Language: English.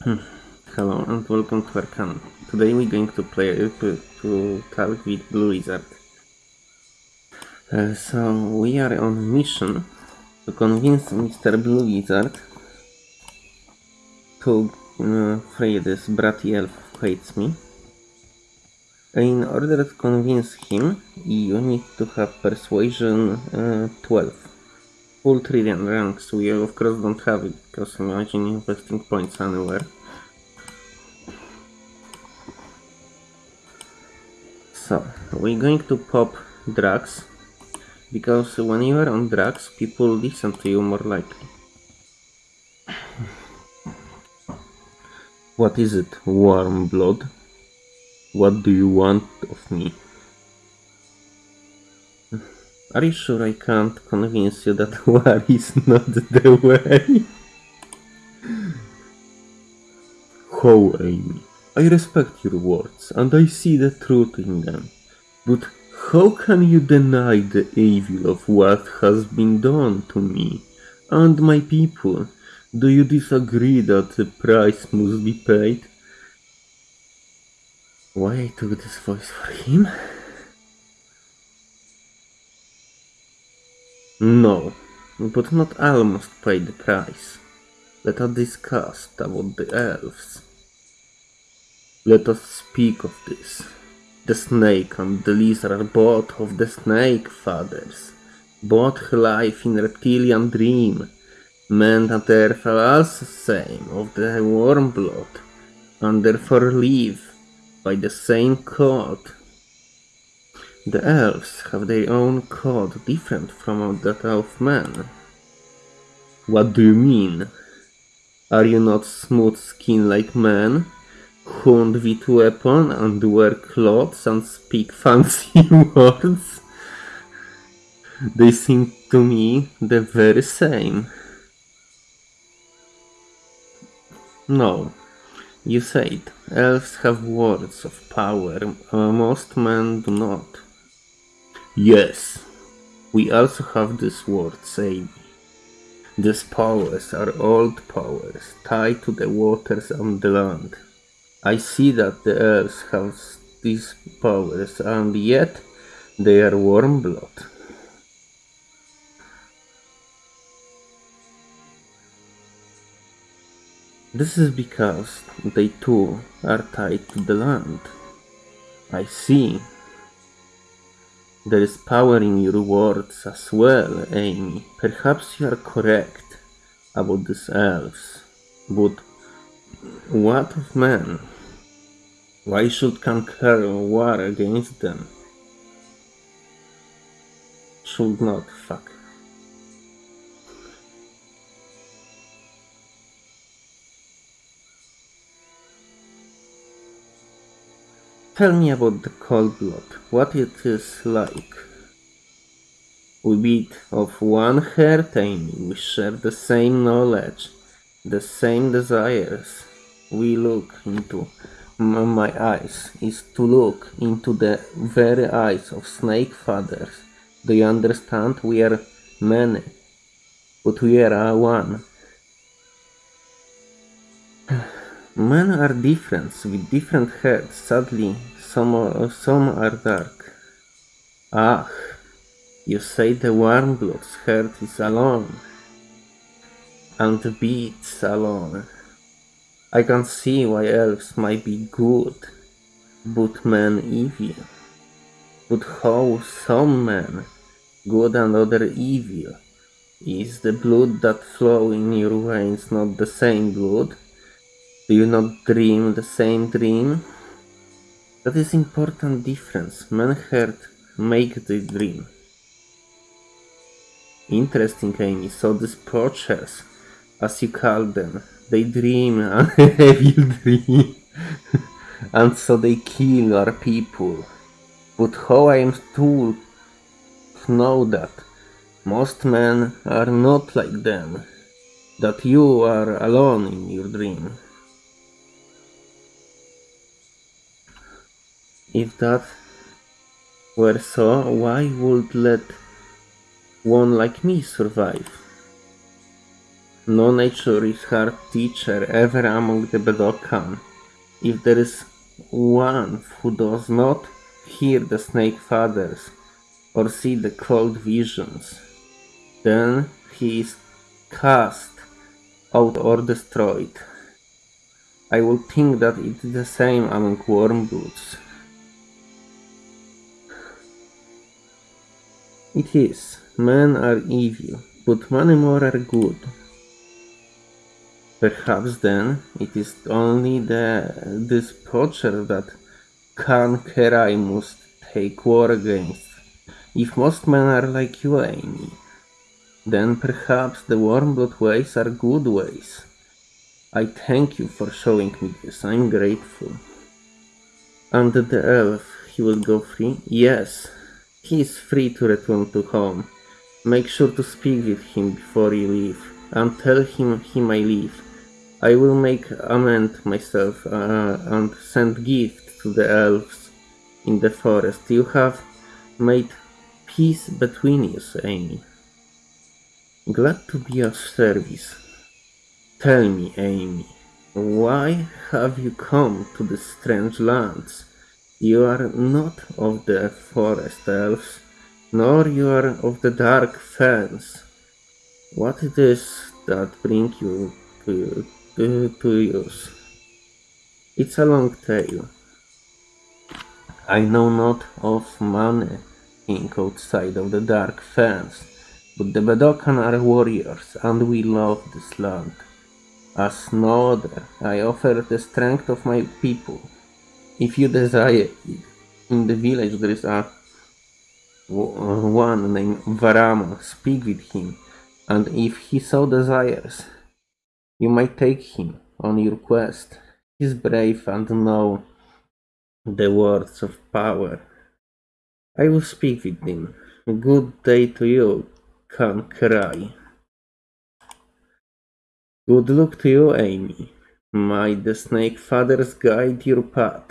Hello and welcome to Arcan. Today we're going to play to, to talk with Blue Wizard. Uh, so we are on a mission to convince Mr. Blue Wizard to uh, free this bratty elf who hates me. In order to convince him, you need to have persuasion uh, 12. Full trillion ranks, we of course don't have it because imagine investing points anywhere. So, we're going to pop drugs because when you are on drugs, people listen to you more likely. What is it, warm blood? What do you want of me? Are you sure I can't convince you that war is not the way? How, Amy? I respect your words and I see the truth in them. But how can you deny the evil of what has been done to me and my people? Do you disagree that the price must be paid? Why I took this voice for him? No, but not all must pay the price. Let us discuss about the elves. Let us speak of this. The snake and the lizard are both of the snake fathers. Both life in reptilian dream. Men and earth are also same of the warm blood, and therefore live by the same code. The elves have their own code different from that of men. What do you mean? Are you not smooth skin like men? Hunt with weapon and wear clothes and speak fancy words? They seem to me the very same. No, you said elves have words of power, most men do not. Yes, we also have this words, Amy. These powers are old powers, tied to the waters and the land. I see that the elves have these powers, and yet they are warm blood. This is because they too are tied to the land. I see. There is power in your words as well, Amy. Perhaps you are correct about these elves. But what of men? Why should conquer war against them? Should not, fuck. Tell me about the cold blood, what it is like. We beat of one heart, Amy. We share the same knowledge, the same desires. We look into my eyes is to look into the very eyes of snake fathers. Do you understand? We are many, but we are one. Men are different, with different heads. Sadly, some are, some are dark. Ah, you say the warm blood's heart is alone, and the beats alone. I can see why elves might be good, but men evil. But how some men, good and other evil? Is the blood that flow in your veins not the same blood? Do you not dream the same dream? That is important difference. Men heard make the dream. Interesting, Amy. So these poachers, as you call them, they dream an evil dream. and so they kill our people. But how I am to know that most men are not like them, that you are alone in your dream. If that were so, why would let one like me survive? No nature is hard teacher ever among the Bedokaan. If there is one who does not hear the snake fathers or see the cold visions, then he is cast out or destroyed. I would think that it is the same among warm bloods. It is. Men are evil, but many more are good. Perhaps then it is only the this poacher that Khan Kerai must take war against. If most men are like you, Amy, then perhaps the Wormblood ways are good ways. I thank you for showing me this. I'm grateful. And the elf, he will go free? Yes, he is free to return to home. Make sure to speak with him before you leave, and tell him he may leave. I will make amend myself uh, and send gift to the elves in the forest. You have made peace between us, Amy. Glad to be of service. Tell me, Amy, why have you come to the strange lands? You are not of the forest elves, nor you are of the dark fens. What it is that bring you to to, to use. It's a long tale. I know not of money ink outside of the dark fens, but the Bedokaan are warriors, and we love this land. As no other, I offer the strength of my people. If you desire in the village there is a uh, one named Varama. Speak with him, and if he so desires, you might take him on your quest. He is brave and know the words of power. I will speak with him. Good day to you, Khan Kerai. Good luck to you, Amy. May the Snake Fathers guide your path.